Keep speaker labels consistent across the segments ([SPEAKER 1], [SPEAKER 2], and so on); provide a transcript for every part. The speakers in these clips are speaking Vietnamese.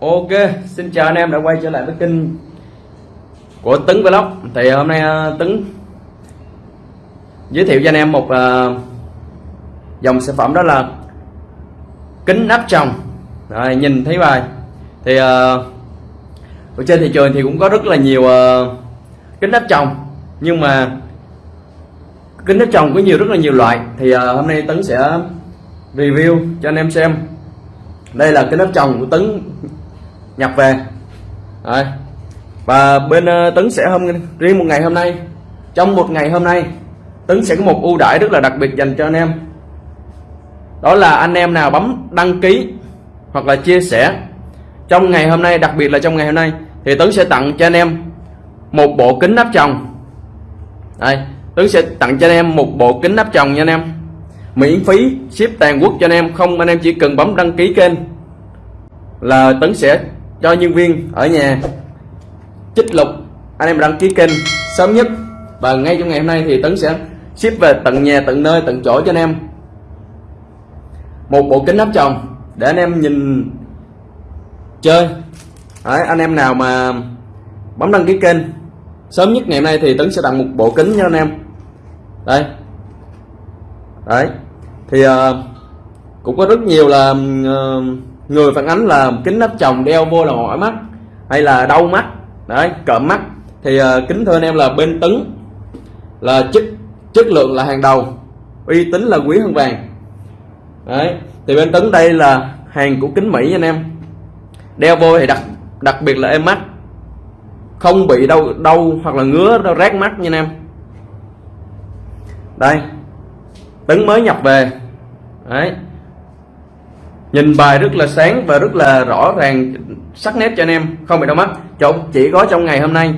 [SPEAKER 1] Ok, xin chào anh em đã quay trở lại với kênh của Tấn Vlog. Thì ờ, hôm nay ờ, Tấn giới thiệu cho anh em một ờ, dòng sản phẩm đó là kính áp tròng. Rồi, nhìn thấy bài. Thì ở trên thị trường thì cũng có rất là nhiều kính áp tròng. Nhưng mà kính áp tròng có nhiều rất là nhiều loại. Thì hôm nay Tấn sẽ review cho anh em xem. Đây là cái nắp trồng của Tấn nhập về Đấy. và bên uh, Tấn sẽ hôm riêng một ngày hôm nay trong một ngày hôm nay Tấn sẽ có một ưu đãi rất là đặc biệt dành cho anh em đó là anh em nào bấm đăng ký hoặc là chia sẻ trong ngày hôm nay đặc biệt là trong ngày hôm nay thì Tấn sẽ tặng cho anh em một bộ kính nắp chồng. đây Tấn sẽ tặng cho anh em một bộ kính nắp chồng nha anh em miễn phí ship toàn quốc cho anh em không anh em chỉ cần bấm đăng ký kênh là Tấn sẽ cho nhân viên ở nhà. Chích lục. Anh em đăng ký kênh sớm nhất. Và ngay trong ngày hôm nay thì Tấn sẽ ship về tận nhà tận nơi tận chỗ cho anh em. Một bộ kính áp tròng để anh em nhìn chơi. Đấy, anh em nào mà bấm đăng ký kênh sớm nhất ngày hôm nay thì Tấn sẽ tặng một bộ kính cho anh em. Đây. Đấy. Thì uh, cũng có rất nhiều là uh, người phản ánh là kính áp tròng đeo vô là mỏi mắt hay là đau mắt. Đấy cợm mắt. Thì uh, kính thưa anh em là bên tấn là chất chất lượng là hàng đầu uy tín là quý hơn vàng. Đấy thì bên tấn đây là hàng của kính mỹ anh em. Đeo vô thì đặc đặc biệt là em mắt không bị đau đau hoặc là ngứa đau rát mắt nha anh em. Đây tấn mới nhập về. Đấy nhìn bài rất là sáng và rất là rõ ràng, sắc nét cho anh em. Không bị đau mắt. Chụp chỉ có trong ngày hôm nay.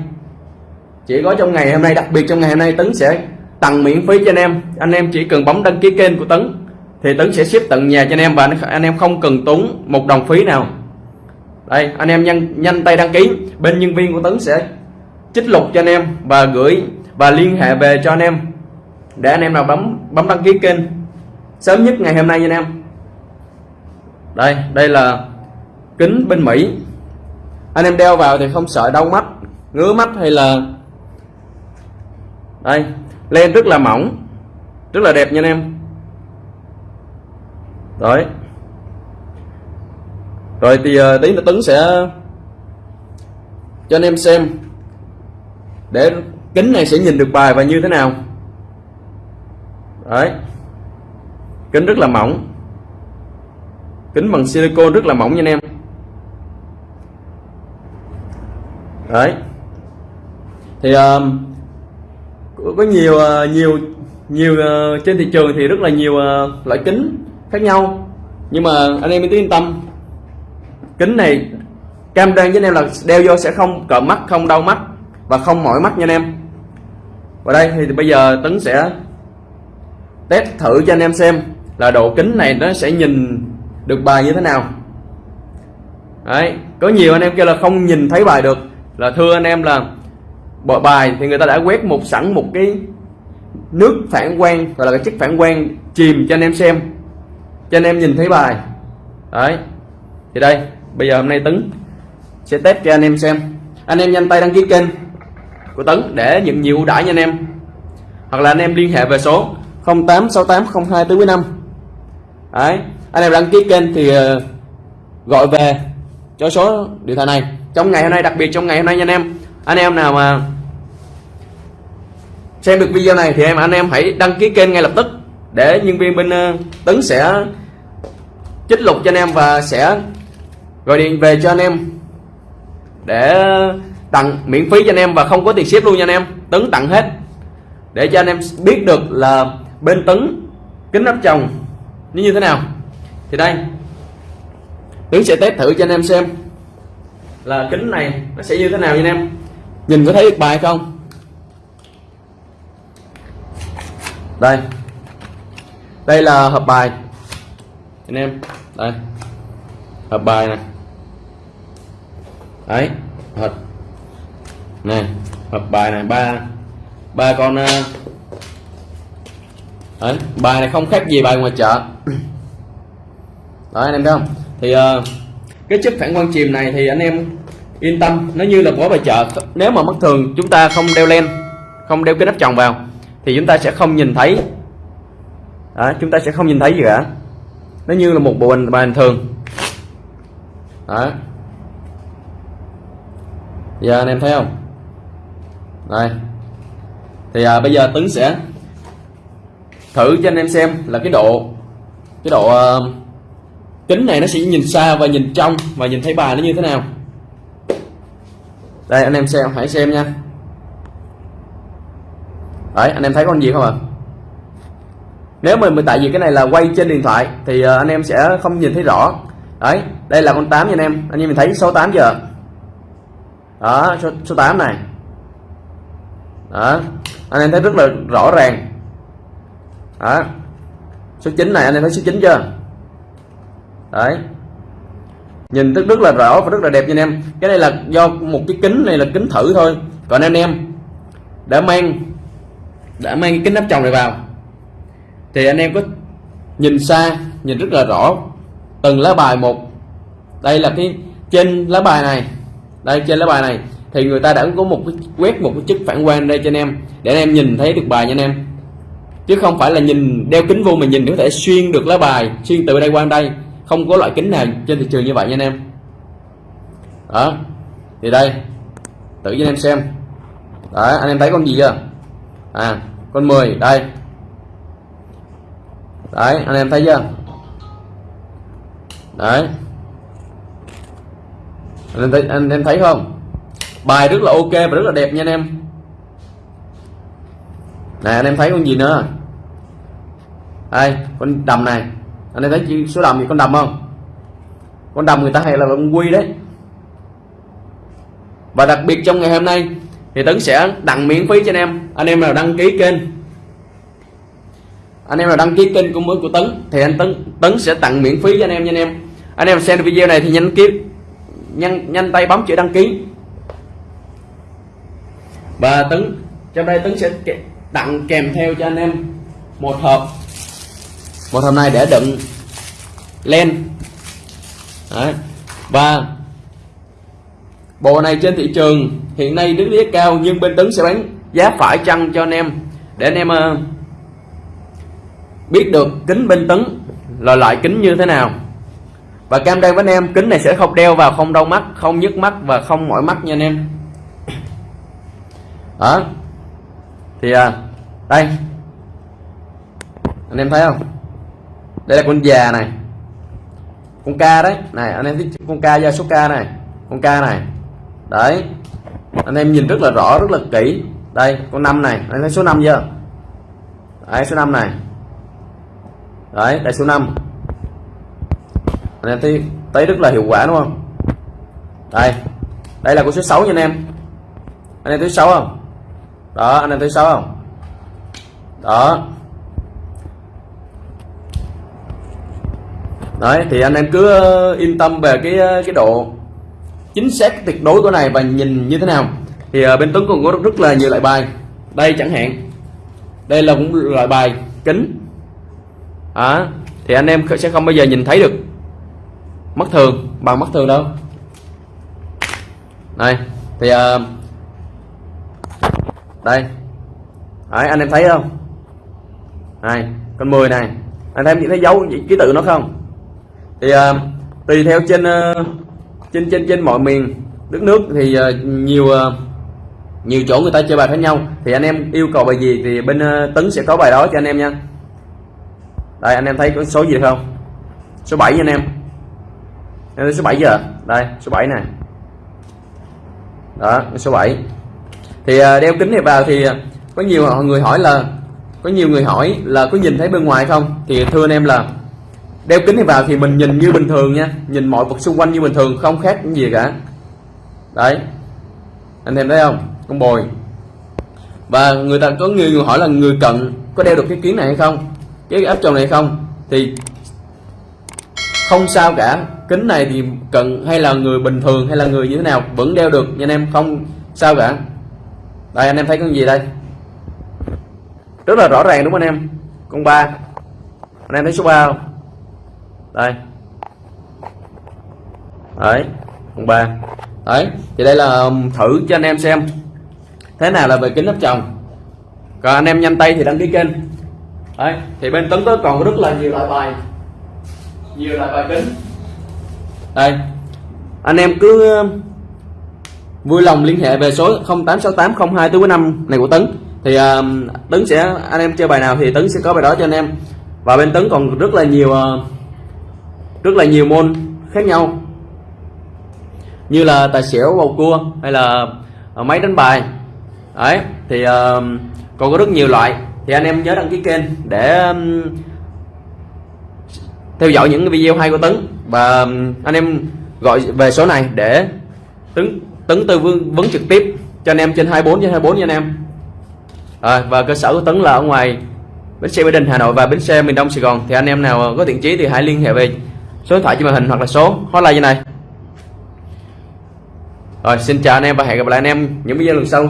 [SPEAKER 1] Chỉ có trong ngày hôm nay, đặc biệt trong ngày hôm nay, tấn sẽ tặng miễn phí cho anh em. Anh em chỉ cần bấm đăng ký kênh của tấn, thì tấn sẽ ship tận nhà cho anh em và anh em không cần tốn một đồng phí nào. Đây, anh em nhanh nhanh tay đăng ký. Bên nhân viên của tấn sẽ chích lục cho anh em và gửi và liên hệ về cho anh em. Để anh em nào bấm bấm đăng ký kênh. Sớm nhất ngày hôm nay nha anh em đây đây là kính bên Mỹ. Anh em đeo vào thì không sợ đau mắt, ngứa mắt hay là đây, len rất là mỏng, rất là đẹp nha anh em. Đấy rồi thì ờ, tí nữa Tấn sẽ cho anh em xem để kính này sẽ nhìn được bài và như thế nào. Đấy. Kính rất là mỏng kính bằng silicon rất là mỏng nha anh em. Đấy. Thì uh, có nhiều uh, nhiều nhiều uh, trên thị trường thì rất là nhiều uh, loại kính khác nhau. Nhưng mà anh em yên tâm. Kính này cam đoan với anh em là đeo vô sẽ không cỡ mắt không đau mắt và không mỏi mắt nha anh em. Và đây thì bây giờ tấn sẽ test thử cho anh em xem là độ kính này nó sẽ nhìn được bài như thế nào? Đấy, có nhiều anh em kêu là không nhìn thấy bài được. Là thưa anh em là bộ bài thì người ta đã quét một sẵn một cái nước phản quang, gọi là cái chất phản quang chìm cho anh em xem. Cho anh em nhìn thấy bài. Đấy, thì đây, bây giờ hôm nay tấn sẽ test cho anh em xem. Anh em nhanh tay đăng ký kênh của tấn để nhận nhiều ưu đãi nha anh em. Hoặc là anh em liên hệ về số 08680245 đấy anh em đăng ký kênh thì ờ, gọi về cho số điện thoại này. Trong ngày hôm nay, đặc biệt trong ngày hôm nay nha anh em. Anh em nào mà xem được video này thì em, anh em hãy đăng ký kênh ngay lập tức để nhân viên bên ờ, tấn sẽ chích lục cho anh em và sẽ gọi điện về cho anh em để tặng miễn phí cho anh em và không có tiền ship luôn nha anh em. Tấn tặng hết để cho anh em biết được là bên tấn kính áp chồng như thế nào thì đây Tiến sẽ test thử cho anh em xem là kính này nó sẽ như thế nào nha anh em. Nhìn có thấy được bài không? Đây. Đây là hộp bài. Anh em, đây. Hộp bài này đấy hộp này hộp bài này, ba ba con ờ, đấy, bài này không khác gì bài ngoài chợ đó anh em thấy không? Thì uh, cái chiếc phản quang chìm này thì anh em yên tâm nó như là bỏ bài chợ. Nếu mà mắt thường chúng ta không đeo len không đeo cái nắp tròng vào thì chúng ta sẽ không nhìn thấy. Đó, chúng ta sẽ không nhìn thấy gì cả. Nó như là một bộ bình bình thường. Đó. Giờ anh em thấy không? Đây thì à, bây giờ tấn sẽ thử cho anh em xem là cái độ cái độ uh, kính này nó sẽ nhìn xa và nhìn trong và nhìn thấy bài nó như thế nào. Đây anh em xem hãy xem nha. Đấy anh em thấy con gì không ạ? Nếu mà tại vì cái này là quay trên điện thoại thì ờ, anh em sẽ không nhìn thấy rõ. Đấy đây là con 8 nha anh em. Anh em mình thấy số 8 giờ đó số, số 8 này. Đó anh em thấy rất là rõ ràng. Đó số 9 này anh em thấy số 9 chưa? Đấy. Nhìn rất rất là rõ và rất là đẹp nha anh em. Cái này là do một cái kính này là kính thử thôi. Còn anh em, đã mang đã mang cái kính nắp chồng này vào, thì anh em có nhìn xa, nhìn rất là rõ từng lá bài một. Đây là cái trên lá bài này. Đây, trên lá bài này. Thì người ta đã có một cái, quét một cái chức phản quang đây cho anh em, để anh em nhìn thấy được bài nha anh em. Chứ không phải là nhìn đeo kính vô mà nhìn có thể xuyên được lá bài, xuyên từ đây qua đây không có loại kính nào trên thị trường như vậy nha anh em. Đó, thì đây tự cho anh em xem. Đó, anh em thấy con gì chưa? À con 10 đây. Đấy, anh em thấy chưa? Đấy. Anh em thấy, anh em thấy không? Bài rất là ok và rất là đẹp nha anh em. Này anh em thấy con gì nữa? Đây, con đầm này anh em thấy số đầm gì con đầm không? Con đầm người ta hay là con quy đấy. Và đặc biệt trong ngày hôm nay, thì tấn sẽ tặng miễn phí cho anh em. Anh em nào đăng ký kênh. Anh em nào đăng ký kênh của mới của tấn, thì anh tấn tấn sẽ tặng miễn phí cho anh em nha anh em. Anh em xem video này thì nhanh ký nhanh nhanh tay bấm chữ đăng ký. Và tấn trong đây tấn sẽ tặng kèm theo cho anh em một hộp một hộp này để đựng len. Đấy. và bộ này trên thị trường hiện nay đứng giá cao nhưng bên tấn sẽ bán giá phải chăng cho anh em? Để anh em uh, biết được kính bên tấn là loại kính như thế nào. Và cam đây với anh em kính này sẽ không đeo vào không đau mắt không nhức mắt và không mỏi mắt nha anh em. Đó. Thì à, đây. Anh em thấy không? Đây là con già này. Con ca đấy. Này, anh em thấy con ca gia số ca này. Con ca này. Đấy. Anh em nhìn rất là rõ, rất là kỹ. Đây, con năm này. Anh thấy số 5 chưa? Đấy, số 5 này. Đấy, đây số 5 anh em thấy thấy rất là hiệu quả, đúng không? Đây. Đây là con số 6 nha anh em. Anh em thấy 6 không? Đó, anh em thấy 6 không? Đó. Đấy thì anh em cứ ờ, yên tâm về cái ờ, cái độ chính xác tuyệt đối của này và nhìn như thế nào. Thì ờ, bên Tuấn còn có rất là nhiều loại bài. Đây chẳng hạn. Đây là cũng loại bài kính. À, thì anh em sẽ không bao giờ nhìn thấy được mắt thường bằng mắt thường đâu. Này thì uh, đây. Đấy, anh em thấy không? Này con 10 này. Anh em nhìn thấy dấu ký tự nó không? Thì uh, tùy theo trên uh, trên trên trên mọi miền. Đất nước thì uh, nhiều uh, nhiều chỗ người ta chơi bài khác nhau. Thì anh em yêu cầu bài gì thì bên uh, tấn sẽ có bài đó cho anh em nha. Đây anh em thấy có số gì không? Số 7 anh em. Em thấy số 7 giờ. Đây số 7 này đó số 7 thì uh, đeo kính này vào thì có nhiều người hỏi là có nhiều người hỏi là có nhìn thấy bên ngoài không? Thì thưa anh em là đeo kính này vào thì mình nhìn như bình thường nha. Nhìn mọi vật xung quanh như bình thường không khác gì cả. Đấy. Anh em thấy không? Con bồi. Và người ta có người, người hỏi là người cận có đeo được cái kiến này hay không? Cái áp tròng này hay không? Thì không sao cả. Kính này thì cận hay là người bình thường hay là người như thế nào vẫn đeo được nha anh em. Không sao cả. Đây anh em thấy con gì đây? Rất là rõ ràng đúng không anh em? Con ba. Anh em thấy số 3 không? Đây. Đấy con ba. Đấy thì đây là um, thử cho anh em xem. Thế nào là về kính áp tròng? Còn anh em nhanh tay thì đăng ký kênh. Đấy thì bên tấn tới còn rất là nhiều loại bài. Nhiều loại bài kính. Đây. Anh em cứ um, vui lòng liên hệ về số 086802 tứ năm này của Tấn. Thì uh, Tấn sẽ anh em chơi bài nào thì Tấn sẽ có bài đó cho anh em. Và bên Tấn còn rất là nhiều uh, rất là nhiều môn khác nhau. Như là tài xỉu bầu cua hay là ờ, máy đánh bài. Ấy thì uh, còn có rất nhiều loại. Thì anh em nhớ đăng ký kênh để um, theo dõi những video hay của Tấn. Và um, anh em gọi về số này để Tấn Tấn tư vấn, vấn trực tiếp cho anh em trên 24 trên 24 nha anh em. À, và cơ sở của Tấn là ở ngoài bến xe Mỹ Đình Hà Nội và bến xe miền Đông Sài Gòn. Thì anh em nào có thiện chí thì hãy liên hệ về số điện thoại trên màn hình hoặc là số hotline như này. Rồi, xin chào anh em và hẹn gặp lại anh em những video lần sau.